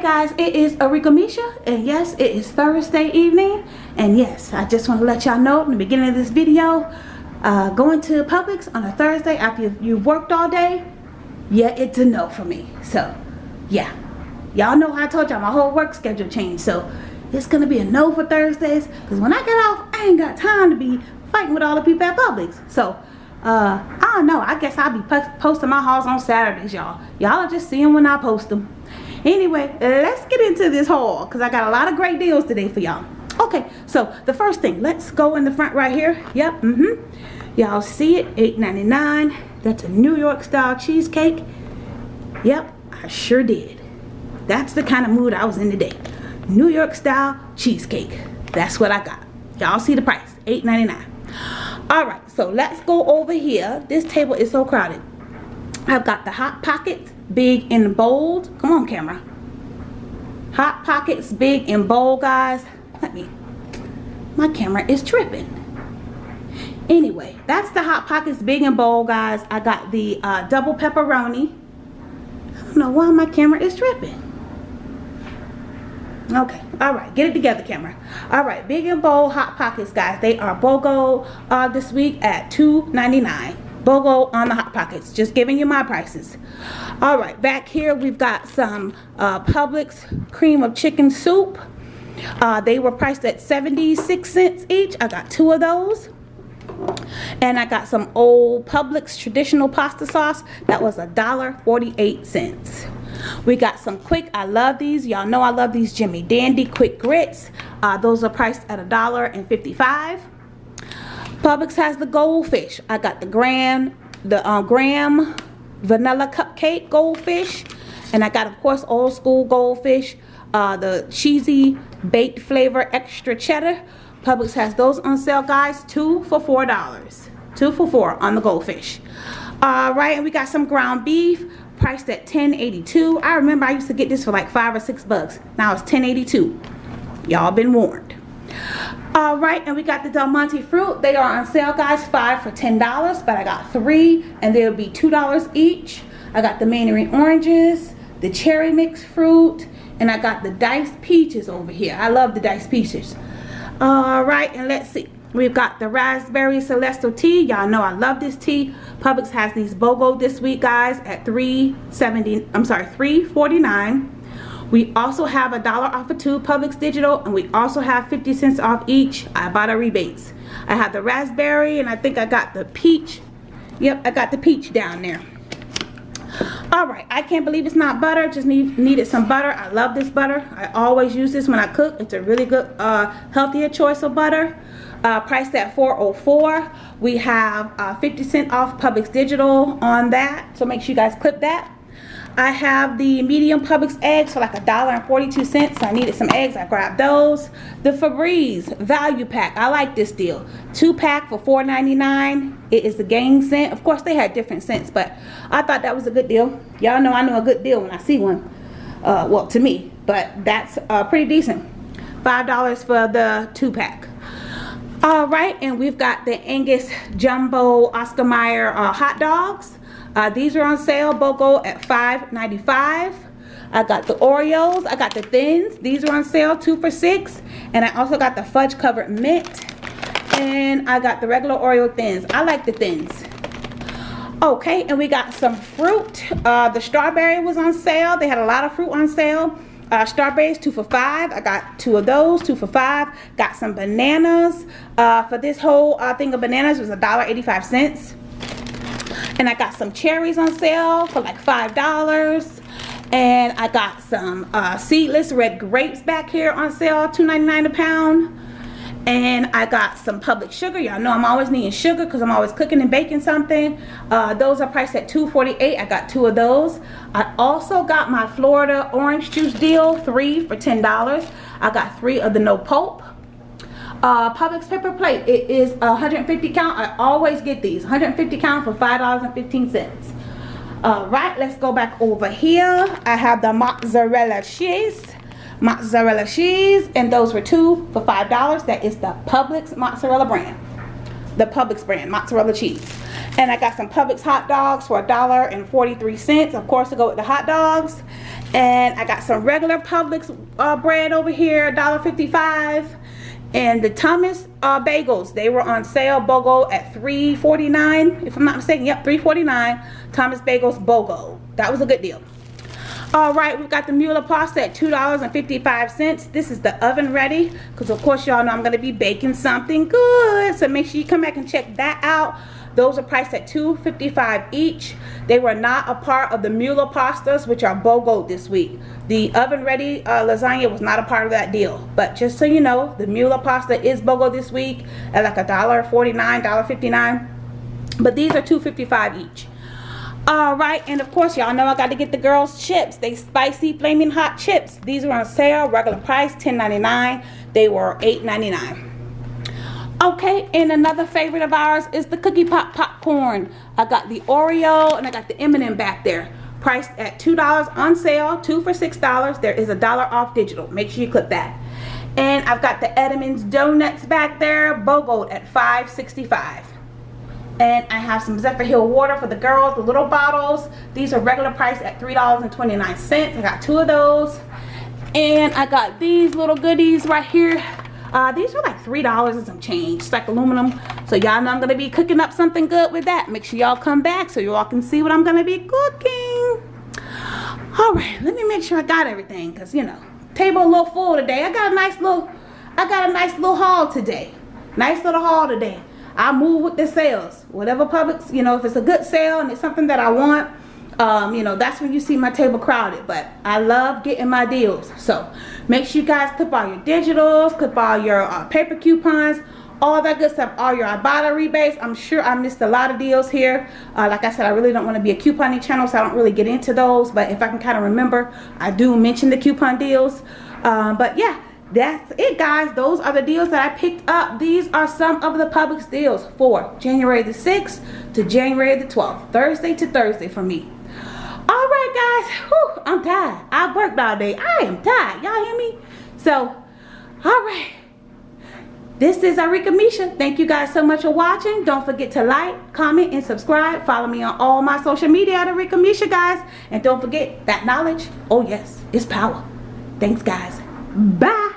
guys, it is Arika Misha, and yes, it is Thursday evening, and yes, I just want to let y'all know in the beginning of this video, uh, going to Publix on a Thursday after you've, worked all day, yeah, it's a no for me. So, yeah, y'all know I told y'all my whole work schedule changed, so it's gonna be a no for Thursdays, because when I get off, I ain't got time to be fighting with all the people at Publix. So, uh, I don't know, I guess I'll be posting my hauls on Saturdays, y'all. Y'all are just seeing when I post them anyway let's get into this haul because i got a lot of great deals today for y'all. Okay so the first thing let's go in the front right here. Yep mm-hmm. Y'all see it $8.99 that's a new york style cheesecake. Yep i sure did. That's the kind of mood i was in today. New york style cheesecake. That's what i got. Y'all see the price $8.99 all right so let's go over here. This table is so crowded. I've got the hot pockets big and bold. Come on, camera. Hot Pockets, big and bold, guys. Let me, my camera is tripping. Anyway, that's the Hot Pockets, big and bold, guys. I got the uh, double pepperoni. I don't know why my camera is tripping. Okay, all right, get it together, camera. All right, big and bold Hot Pockets, guys. They are BOGO uh, this week at $2.99. BOGO on the Hot Pockets. Just giving you my prices. All right, back here we've got some uh, Publix cream of chicken soup. Uh, they were priced at 76 cents each. I got two of those. And I got some old Publix traditional pasta sauce. That was a dollar 48 cents. We got some quick, I love these. Y'all know I love these Jimmy Dandy quick grits. Uh, those are priced at a dollar and 55. Publix has the goldfish. I got the Graham, the uh, Graham vanilla cupcake goldfish. And I got, of course, old school goldfish. Uh, the cheesy baked flavor extra cheddar. Publix has those on sale, guys. Two for $4. Two for four on the goldfish. All right, and we got some ground beef priced at $10.82. I remember I used to get this for like five or six bucks. Now it's $10.82. Y'all been warned all right and we got the del monte fruit. They are on sale guys five for ten dollars but i got three and they'll be two dollars each. I got the mandarin oranges the cherry mixed fruit and i got the diced peaches over here. I love the diced peaches. All right and let's see. We've got the raspberry celestial tea. Y'all know i love this tea. Publix has these bogo this week guys at 370 i'm sorry 349 we also have a dollar off of two Publix Digital and we also have 50 cents off each Ibotta rebates. I have the raspberry and I think I got the peach. Yep, I got the peach down there. Alright, I can't believe it's not butter. Just need, needed some butter. I love this butter. I always use this when I cook. It's a really good, uh, healthier choice of butter. Uh, priced at 404 We have uh, 50 cent off Publix Digital on that. So make sure you guys clip that. I have the medium Publix eggs for like a dollar and 42 cents. So I needed some eggs. I grabbed those. The Febreze value pack. I like this deal. Two pack for $4.99. It is the Gain scent. Of course, they had different scents, but I thought that was a good deal. Y'all know I know a good deal when I see one. Uh, well, to me, but that's uh, pretty decent. $5 for the two pack. All right, and we've got the Angus Jumbo Oscar Mayer uh, hot dogs. Uh, these are on sale, BOGO at $5.95. I got the Oreos. I got the Thins. These are on sale, two for six. And I also got the fudge covered mint. And I got the regular Oreo Thins. I like the Thins. Okay, and we got some fruit. Uh, the strawberry was on sale. They had a lot of fruit on sale. Uh, strawberries, two for five. I got two of those, two for five. Got some bananas. Uh, for this whole uh, thing of bananas was a dollar eighty-five cents and I got some cherries on sale for like five dollars. And I got some uh, seedless red grapes back here on sale $2.99 a pound. And I got some Publix sugar. Y'all know I'm always needing sugar because I'm always cooking and baking something. Uh, those are priced at $2.48 I got two of those. I also got my Florida orange juice deal three for $10 I got three of the no pulp uh, Publix paper plate. It is 150 count. I always get these. 150 count for $5.15. All right, let's go back over here. I have the mozzarella cheese. Mozzarella cheese. And those were two for $5. That is the Publix mozzarella brand. The Publix brand, mozzarella cheese. And I got some Publix hot dogs for a dollar and 43 cents. Of course, to go with the hot dogs. And I got some regular Publix uh, bread over here, $1.55. And the Thomas uh, bagels, they were on sale, BOGO at $3.49. If I'm not mistaken, yep, $3.49. Thomas Bagels BOGO. That was a good deal. All right, we've got the Mueller pasta at $2.55. This is the oven ready because of course y'all know I'm going to be baking something good. So make sure you come back and check that out. Those are priced at $2.55 each. They were not a part of the Mueller pastas, which are BOGO this week. The oven ready uh, lasagna was not a part of that deal. But just so you know, the Mueller pasta is BOGO this week at like a dollar forty-nine, dollar fifty-nine. But these are $2.55 each all right and of course y'all know i got to get the girls chips. They spicy flaming hot chips. These are on sale regular price $10.99 they were $8.99 okay and another favorite of ours is the cookie pop popcorn. I got the oreo and i got the m&m back there. Priced at two dollars on sale two for six dollars. There is a dollar off digital. Make sure you click that. And i've got the Entenmann's donuts back there bogoed at 5.65 and I have some Zephyr Hill water for the girls, the little bottles. These are regular price at $3.29. I got two of those. And I got these little goodies right here. Uh, these are like $3 and some change. It's like aluminum. So y'all know I'm going to be cooking up something good with that. Make sure y'all come back so y'all can see what I'm going to be cooking. Alright, let me make sure I got everything. Because, you know, table a little full today. I got a nice little, I got a nice little haul today. Nice little haul today. I move with the sales. Whatever Publix, you know, if it's a good sale and it's something that I want, um, you know, that's when you see my table crowded. But I love getting my deals. So make sure you guys clip all your digitals, clip all your uh, paper coupons, all that good stuff, all your Ibotta rebates. I'm sure I missed a lot of deals here. Uh, like I said, I really don't want to be a couponing channel, so I don't really get into those. But if I can kind of remember, I do mention the coupon deals. Um, but yeah, that's it guys those are the deals that i picked up these are some of the Publix deals for january the 6th to january the 12th thursday to thursday for me all right guys Whew, i'm tired i worked all day i am tired y'all hear me so all right this is Arika Misha. Thank you guys so much for watching. Don't forget to like, comment, and subscribe. Follow me on all my social media at Arika Misha, guys. And don't forget that knowledge, oh yes, is power. Thanks, guys. Bye.